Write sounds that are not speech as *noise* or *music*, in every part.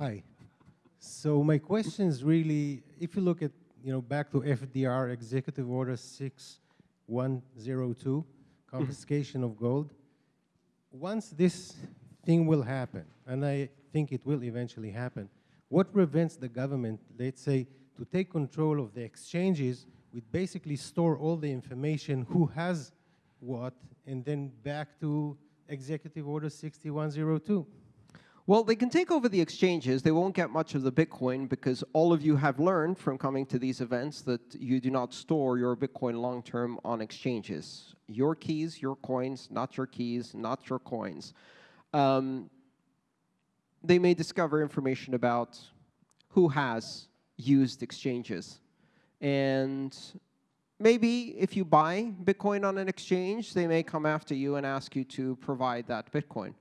Hi. So my question is really, if you look at, you know, back to FDR Executive Order 6102, confiscation of gold, once this thing will happen, and I think it will eventually happen, what prevents the government, let's say, to take control of the exchanges, we basically store all the information, who has what, and then back to Executive Order 6102? Well, they can take over the exchanges. They won't get much of the Bitcoin because all of you have learned from coming to these events that you do not store your Bitcoin long-term on exchanges. Your keys, your coins, not your keys, not your coins. Um, they may discover information about who has used exchanges. And maybe if you buy Bitcoin on an exchange, they may come after you and ask you to provide that Bitcoin.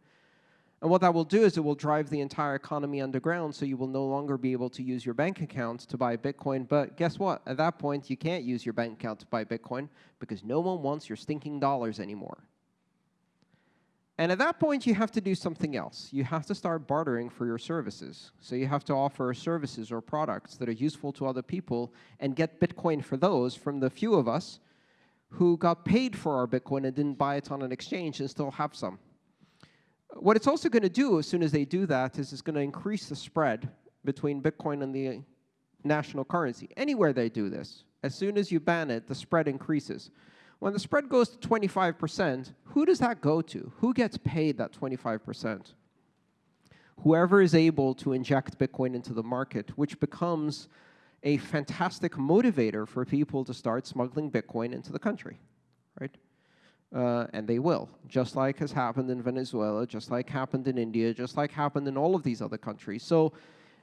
And what that will do is it will drive the entire economy underground, so you will no longer be able to use your bank account to buy Bitcoin. But guess what? At that point, you can't use your bank account to buy Bitcoin because no one wants your stinking dollars anymore. And at that point, you have to do something else. You have to start bartering for your services. So you have to offer services or products that are useful to other people and get Bitcoin for those from the few of us who got paid for our Bitcoin and didn't buy it on an exchange and still have some. What it's also going to do as soon as they do that is it's going to increase the spread between Bitcoin and the national currency. Anywhere they do this, as soon as you ban it, the spread increases. When the spread goes to 25%, who does that go to? Who gets paid that 25%? Whoever is able to inject Bitcoin into the market, which becomes a fantastic motivator for people to start smuggling Bitcoin into the country, right? Uh, and they will, just like has happened in Venezuela, just like happened in India, just like happened in all of these other countries. So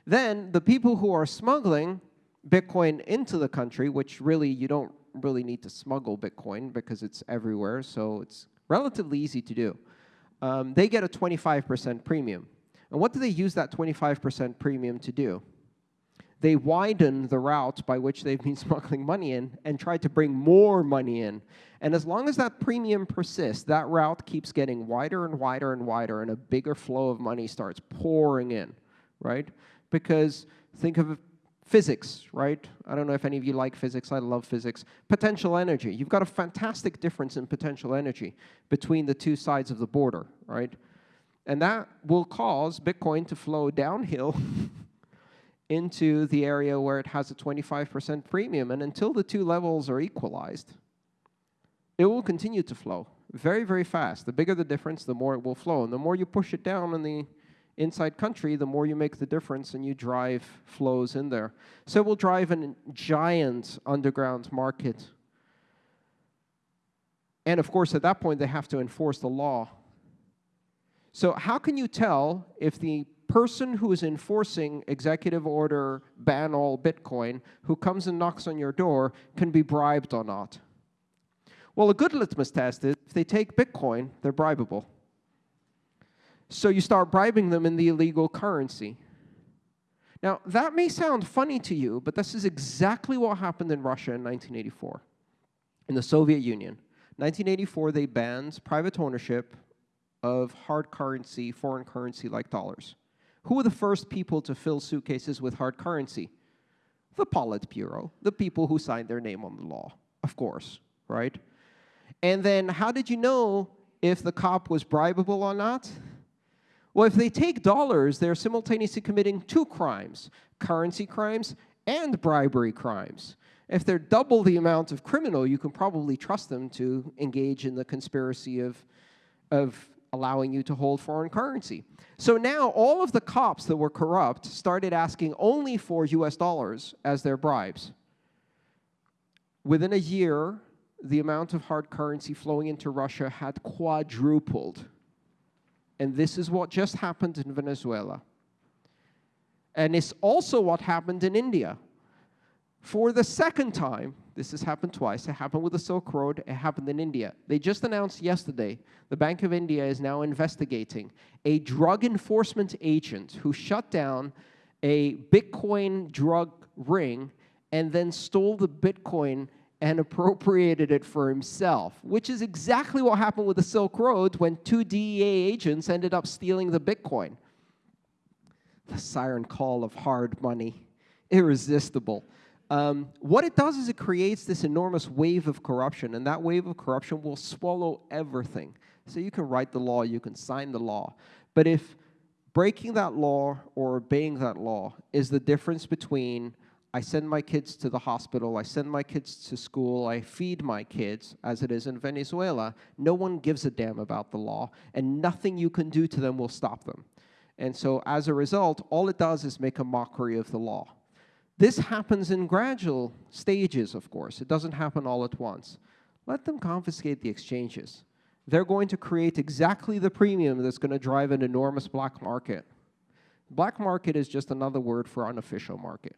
then the people who are smuggling Bitcoin into the country, which really you don't really need to smuggle Bitcoin because it's everywhere, so it's relatively easy to do. Um, they get a 25% premium. And what do they use that 25% premium to do? They widen the route by which they've been *laughs* smuggling money in and try to bring more money in. And as long as that premium persists, that route keeps getting wider and wider and wider, and a bigger flow of money starts pouring in, right? Because think of Physics, right? I don't know if any of you like physics. I love physics. Potential energy. You've got a fantastic difference in potential energy between the two sides of the border, right? And that will cause Bitcoin to flow downhill *laughs* into the area where it has a 25% premium. And until the two levels are equalized, it will continue to flow very, very fast. The bigger the difference, the more it will flow. And the more you push it down in the inside country, the more you make the difference and you drive flows in there. So it will drive a giant underground market. And of course, at that point, they have to enforce the law. So how can you tell if the person who is enforcing executive order ban all Bitcoin, who comes and knocks on your door, can be bribed or not? Well, a good litmus test is if they take Bitcoin, they're bribable. So you start bribing them in the illegal currency. Now, that may sound funny to you, but this is exactly what happened in Russia in 1984, in the Soviet Union. 1984, they banned private ownership of hard currency, foreign currency like dollars. Who were the first people to fill suitcases with hard currency? The Politburo, the people who signed their name on the law, of course, right? And then how did you know if the cop was bribable or not? Well, if they take dollars, they're simultaneously committing two crimes, currency crimes and bribery crimes. If they're double the amount of criminal, you can probably trust them to engage in the conspiracy of, of allowing you to hold foreign currency. So now all of the cops that were corrupt started asking only for US dollars as their bribes. Within a year, the amount of hard currency flowing into Russia had quadrupled. And this is what just happened in Venezuela. And it's also what happened in India. For the second time, this has happened twice. It happened with the Silk Road. It happened in India. They just announced yesterday, the Bank of India is now investigating a drug enforcement agent who shut down a Bitcoin drug ring and then stole the Bitcoin and *laughs* appropriated it for himself, which is exactly what happened with the Silk Road when two DEA agents ended up stealing the Bitcoin. the siren call of hard money, irresistible. Um, what it does is it creates this enormous wave of corruption, and that wave of corruption will swallow everything. So you can write the law, you can sign the law, but if breaking that law or obeying that law is the difference between I send my kids to the hospital, I send my kids to school, I feed my kids, as it is in Venezuela, no one gives a damn about the law, and nothing you can do to them will stop them. And so as a result, all it does is make a mockery of the law. This happens in gradual stages, of course. It doesn't happen all at once. Let them confiscate the exchanges. They're going to create exactly the premium that's going to drive an enormous black market. Black market is just another word for unofficial market.